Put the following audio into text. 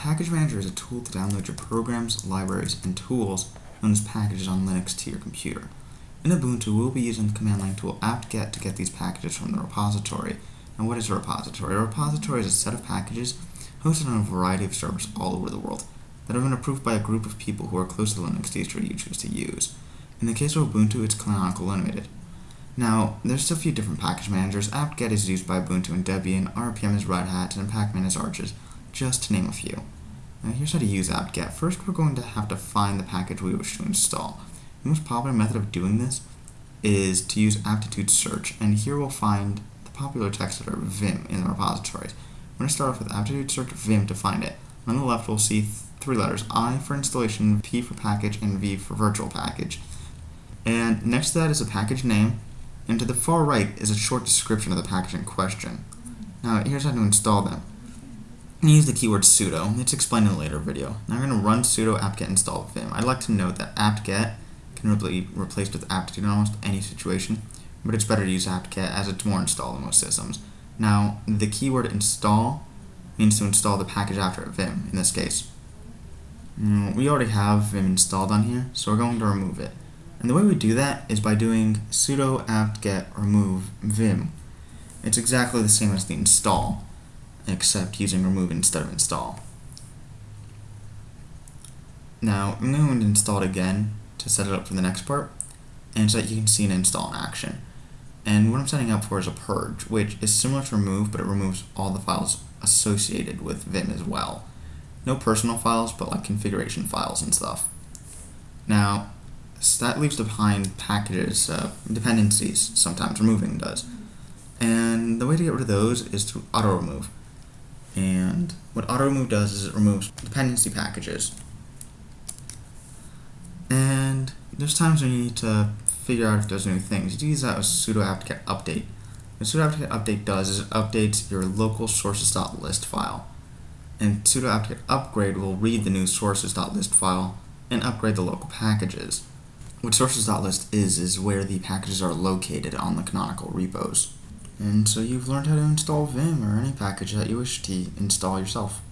package manager is a tool to download your programs, libraries, and tools known as packages on Linux to your computer. In Ubuntu, we'll be using the command line tool apt-get to get these packages from the repository. Now what is a repository? A repository is a set of packages hosted on a variety of servers all over the world that have been approved by a group of people who are close to the Linux distro you choose to use. In the case of Ubuntu, it's Canonical Limited. Now, there's a few different package managers. apt-get is used by Ubuntu and Debian, RPM is Red Hat, and Pacman is Arches, just to name a few. Now here's how to use apt-get. First, we're going to have to find the package we wish to install. The most popular method of doing this is to use aptitude search, and here we'll find the popular text editor Vim in the repositories. We're going to start off with aptitude search Vim to find it. On the left, we'll see three letters, I for installation, P for package, and V for virtual package. And next to that is a package name, and to the far right is a short description of the package in question. Now, here's how to install them. Use the keyword sudo. It's explained in a later video. Now I'm going to run sudo apt-get install vim. I'd like to note that apt-get can be replaced with aptitude in almost any situation, but it's better to use apt-get as it's more installed in most systems. Now, the keyword install means to install the package after vim, in this case. Mm, we already have vim installed on here, so we're going to remove it. And the way we do that is by doing sudo apt-get remove vim. It's exactly the same as the install, except using remove instead of install. Now, I'm going to install it again to set it up for the next part, and so that you can see an install in action. And what I'm setting up for is a purge, which is similar to remove, but it removes all the files associated with Vim as well. No personal files, but like configuration files and stuff. Now, so that leaves behind packages, uh, dependencies, sometimes removing does. And the way to get rid of those is through auto remove. And what auto remove does is it removes dependency packages. And there's times when you need to figure out if there's new things. You use that with sudo apt-get update. What sudo apt-get update does is it updates your local sources.list file. And sudo apt-get upgrade will read the new sources.list file and upgrade the local packages. What sources.list is, is where the packages are located on the canonical repos. And so you've learned how to install Vim or any package that you wish to install yourself.